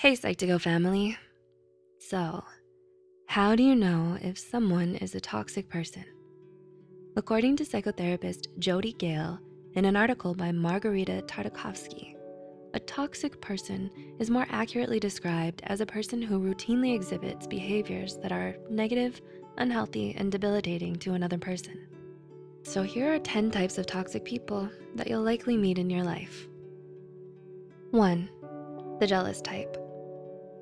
Hey Psych2Go family. So, how do you know if someone is a toxic person? According to psychotherapist Jodi Gale in an article by Margarita Tartakovsky, a toxic person is more accurately described as a person who routinely exhibits behaviors that are negative, unhealthy, and debilitating to another person. So here are 10 types of toxic people that you'll likely meet in your life. One, the jealous type.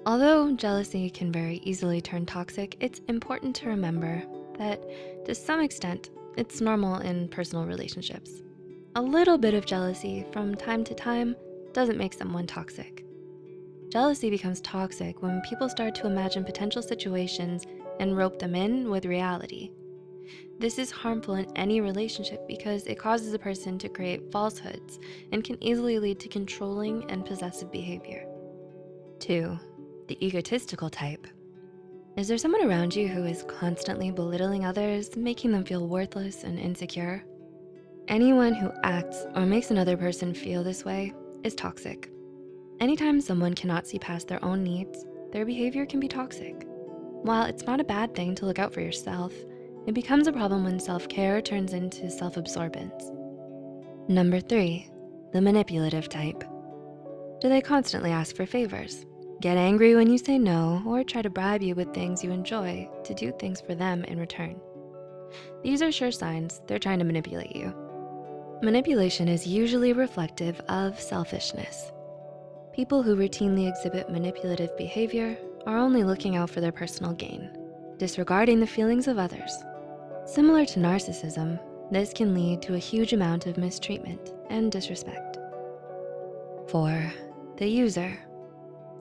Although jealousy can very easily turn toxic, it's important to remember that to some extent, it's normal in personal relationships. A little bit of jealousy from time to time doesn't make someone toxic. Jealousy becomes toxic when people start to imagine potential situations and rope them in with reality. This is harmful in any relationship because it causes a person to create falsehoods and can easily lead to controlling and possessive behavior. Two, the egotistical type. Is there someone around you who is constantly belittling others, making them feel worthless and insecure? Anyone who acts or makes another person feel this way is toxic. Anytime someone cannot see past their own needs, their behavior can be toxic. While it's not a bad thing to look out for yourself, it becomes a problem when self-care turns into self-absorbance. Number three, the manipulative type. Do they constantly ask for favors? Get angry when you say no or try to bribe you with things you enjoy to do things for them in return. These are sure signs they're trying to manipulate you. Manipulation is usually reflective of selfishness. People who routinely exhibit manipulative behavior are only looking out for their personal gain, disregarding the feelings of others. Similar to narcissism, this can lead to a huge amount of mistreatment and disrespect. Four, the user.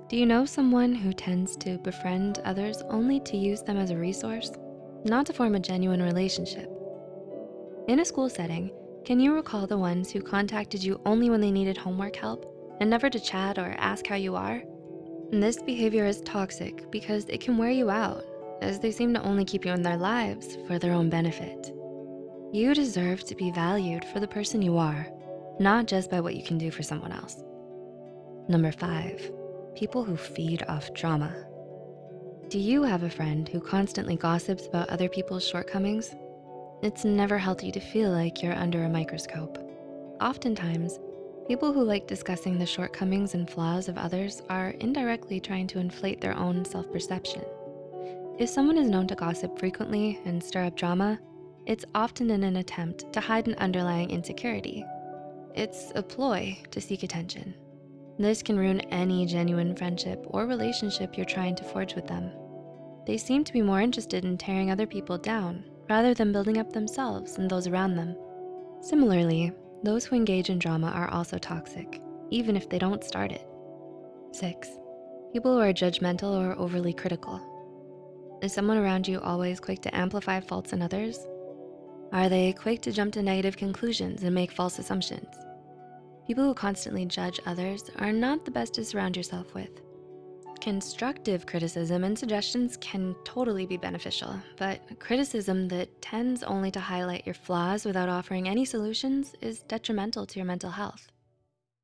Do you know someone who tends to befriend others only to use them as a resource, not to form a genuine relationship? In a school setting, can you recall the ones who contacted you only when they needed homework help and never to chat or ask how you are? This behavior is toxic because it can wear you out as they seem to only keep you in their lives for their own benefit. You deserve to be valued for the person you are, not just by what you can do for someone else. Number five, people who feed off drama. Do you have a friend who constantly gossips about other people's shortcomings? It's never healthy to feel like you're under a microscope. Oftentimes, people who like discussing the shortcomings and flaws of others are indirectly trying to inflate their own self-perception. If someone is known to gossip frequently and stir up drama, it's often in an attempt to hide an underlying insecurity. It's a ploy to seek attention. This can ruin any genuine friendship or relationship you're trying to forge with them. They seem to be more interested in tearing other people down rather than building up themselves and those around them. Similarly, those who engage in drama are also toxic, even if they don't start it. Six, people who are judgmental or overly critical. Is someone around you always quick to amplify faults in others? Are they quick to jump to negative conclusions and make false assumptions? People who constantly judge others are not the best to surround yourself with. Constructive criticism and suggestions can totally be beneficial, but criticism that tends only to highlight your flaws without offering any solutions is detrimental to your mental health.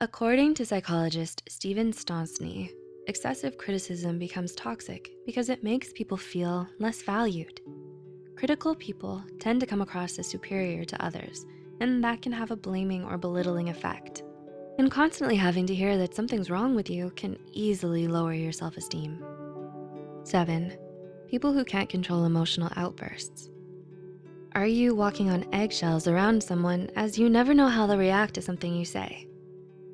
According to psychologist Steven Stosny, excessive criticism becomes toxic because it makes people feel less valued. Critical people tend to come across as superior to others, and that can have a blaming or belittling effect. And constantly having to hear that something's wrong with you can easily lower your self-esteem. Seven, people who can't control emotional outbursts. Are you walking on eggshells around someone as you never know how they'll react to something you say?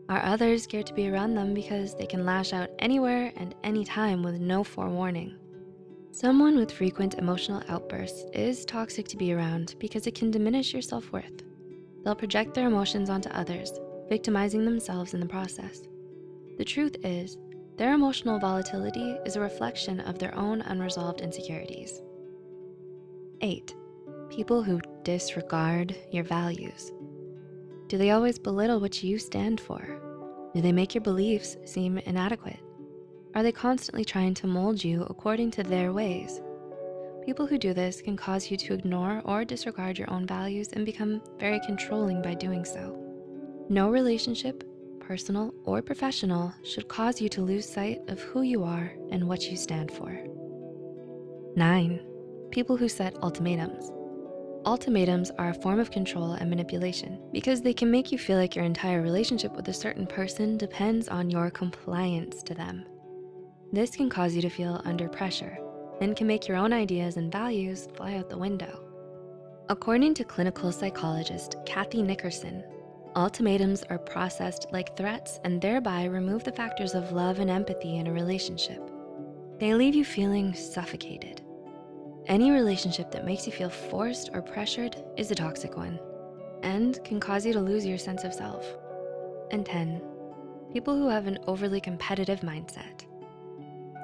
Are others scared to be around them because they can lash out anywhere and anytime with no forewarning? Someone with frequent emotional outbursts is toxic to be around because it can diminish your self-worth. They'll project their emotions onto others victimizing themselves in the process. The truth is, their emotional volatility is a reflection of their own unresolved insecurities. Eight, people who disregard your values. Do they always belittle what you stand for? Do they make your beliefs seem inadequate? Are they constantly trying to mold you according to their ways? People who do this can cause you to ignore or disregard your own values and become very controlling by doing so. No relationship, personal or professional, should cause you to lose sight of who you are and what you stand for. Nine, people who set ultimatums. Ultimatums are a form of control and manipulation because they can make you feel like your entire relationship with a certain person depends on your compliance to them. This can cause you to feel under pressure and can make your own ideas and values fly out the window. According to clinical psychologist Kathy Nickerson, ultimatums are processed like threats and thereby remove the factors of love and empathy in a relationship. They leave you feeling suffocated. Any relationship that makes you feel forced or pressured is a toxic one and can cause you to lose your sense of self. And 10, people who have an overly competitive mindset.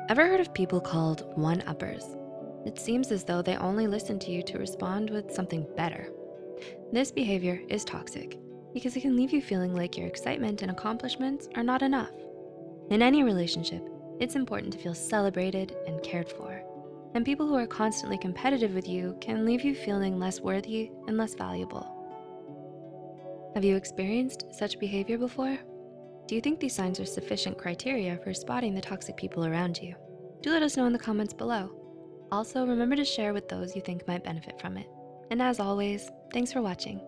Ever heard of people called one-uppers? It seems as though they only listen to you to respond with something better. This behavior is toxic because it can leave you feeling like your excitement and accomplishments are not enough. In any relationship, it's important to feel celebrated and cared for. And people who are constantly competitive with you can leave you feeling less worthy and less valuable. Have you experienced such behavior before? Do you think these signs are sufficient criteria for spotting the toxic people around you? Do let us know in the comments below. Also, remember to share with those you think might benefit from it. And as always, thanks for watching.